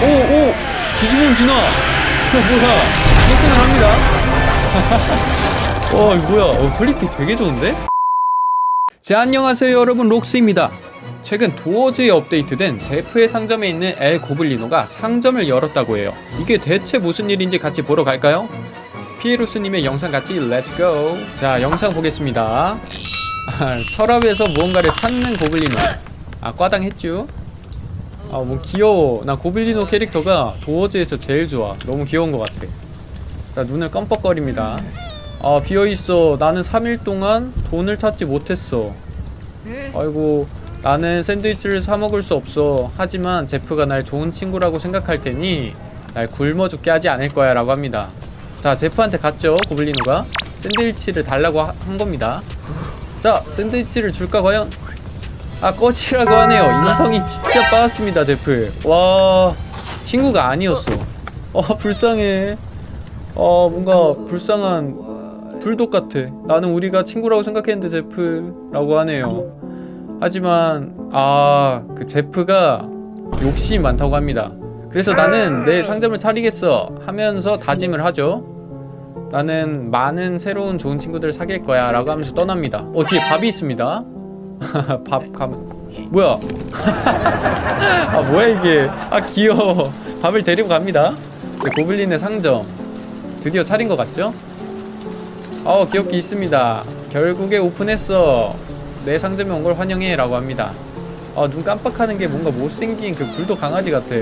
오오. 뒤집으면 지나. 뭐야. 칭찬을 합니다. 어 이거 뭐야. 어, 퀄리티 되게 좋은데? 자 안녕하세요 여러분. 록스입니다. 최근 도어즈에 업데이트된 제프의 상점에 있는 엘 고블리노가 상점을 열었다고 해요. 이게 대체 무슨 일인지 같이 보러 갈까요? 피에로스님의 영상 같이 let's go 자 영상 보겠습니다. 아, 서랍에서 무언가를 찾는 고블리노. 아 과당했쥬 아 뭐 귀여워. 나 고블리노 캐릭터가 도어즈에서 제일 좋아. 너무 귀여운 것 같아. 자 눈을 깜빡거립니다. 아 비어있어. 나는 3일 동안 돈을 찾지 못했어. 아이고 나는 샌드위치를 사 먹을 수 없어. 하지만 제프가 날 좋은 친구라고 생각할 테니 날 굶어 죽게 하지 않을 거야 라고 합니다. 자 제프한테 갔죠 고블리노가. 샌드위치를 달라고 하- 한 겁니다. 자 샌드위치를 줄까 과연 아 꺼지라고 하네요. 인성이 진짜 빠졌습니다 제프 와 친구가 아니었어. 어 불쌍해. 어 뭔가 불쌍한 불독 같아. 나는 우리가 친구라고 생각했는데 제프라고 하네요. 하지만 아 그 제프가 욕심이 많다고 합니다. 그래서 나는 내 상점을 차리겠어 하면서 다짐을 하죠. 나는 많은 새로운 좋은 친구들을 사귈 거야 라고 하면서 떠납니다. 어 뒤에 밥이 있습니다 밥 가면 뭐야? 아 뭐야 이게? 아 귀여워. 밥을 데리고 갑니다. 고블린의 상점. 드디어 차린 것 같죠? 어 귀엽게 있습니다. 결국에 오픈했어. 내 상점에 온 걸 환영해 라고 합니다. 아눈 깜빡하는 게 뭔가 못생긴 그 불독 강아지 같아.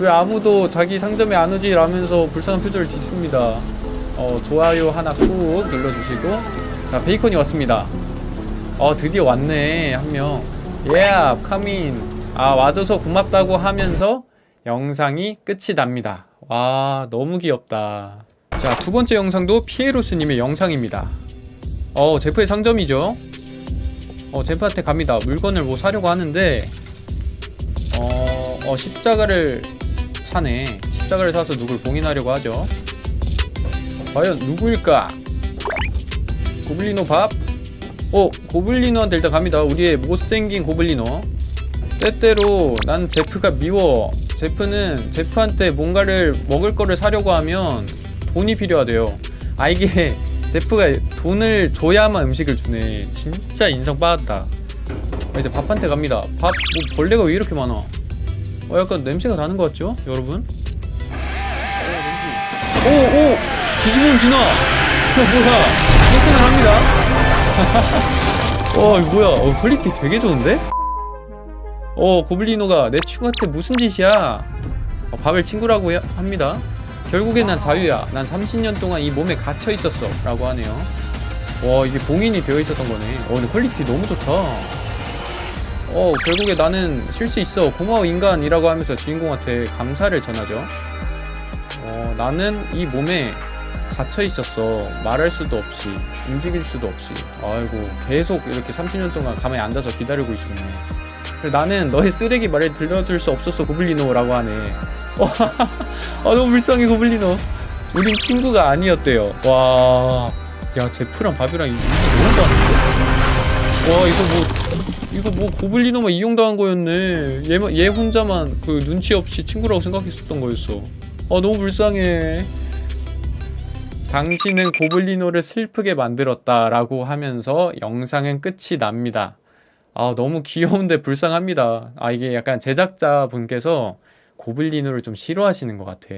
왜 아무도 자기 상점에 안 오지 라면서 불쌍한 표정을 짓습니다. 어 좋아요 하나 꾹 눌러주시고. 자 베이컨이 왔습니다 어 드디어 왔네 한명. Yeah 카민 아 와줘서 고맙다고 하면서 영상이 끝이 납니다. 와 너무 귀엽다. 자 두번째 영상도 피에로스님의 영상입니다. 어 제프의 상점이죠? 어 제프한테 갑니다. 물건을 뭐 사려고 하는데 어, 어 십자가를 사네. 십자가를 사서 누굴 봉인하려고 하죠? 과연 누구일까? 고블리노 밥 어 고블리노한테 일단 갑니다. 우리의 못생긴 고블리노 때때로 난 제프가 미워. 제프는 제프한테 뭔가를 먹을 거를 사려고 하면 돈이 필요하대요. 아 이게 제프가 돈을 줘야만 음식을 주네. 진짜 인성 빠졌다. 아, 이제 밥한테 갑니다. 밥 뭐 벌레가 왜 이렇게 많아? 어 약간 냄새가 나는 것 같죠 여러분? 오오. 뒤집으면 지나. 뭐야. 칭찬을 합니다 어 이거 뭐야? 어, 퀄리티 되게 좋은데? 어 고블리노가 내 친구한테 무슨 짓이야? 어, 밥을 친구라고 해- 합니다. 결국엔 난 자유야. 난 30년 동안 이 몸에 갇혀 있었어. 라고 하네요. 와 이게 봉인이 되어 있었던 거네. 어 근데 퀄리티 너무 좋다. 어 결국에 나는 쉴 수 있어. 고마워 인간이라고 하면서 주인공한테 감사를 전하죠. 어 나는 이 몸에 갇혀 있었어. 말할 수도 없이 움직일 수도 없이. 아이고 계속 이렇게 30년 동안 가만히 앉아서 기다리고 있었네. 나는 너의 쓰레기 말을 들려줄 수 없었어 고블리노 라고 하네. 와, 아 너무 불쌍해 고블리노. 우린 친구가 아니었대요. 와야 제프랑 밥이랑 이거 너무 많은데? 와 이거 뭐 이거 뭐 고블리노만 이용당한 거였네. 얘, 얘 혼자만 그 눈치 없이 친구라고 생각했었던 거였어. 아 너무 불쌍해 당신은 고블리노를 슬프게 만들었다 라고 하면서 영상은 끝이 납니다. 아 너무 귀여운데 불쌍합니다. 아 이게 약간 제작자분께서 고블리노를 좀 싫어하시는 것 같아.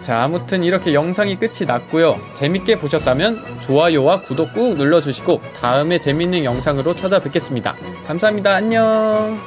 자 아무튼 이렇게 영상이 끝이 났고요. 재밌게 보셨다면 좋아요와 구독 꾹 눌러주시고 다음에 재밌는 영상으로 찾아뵙겠습니다. 감사합니다. 안녕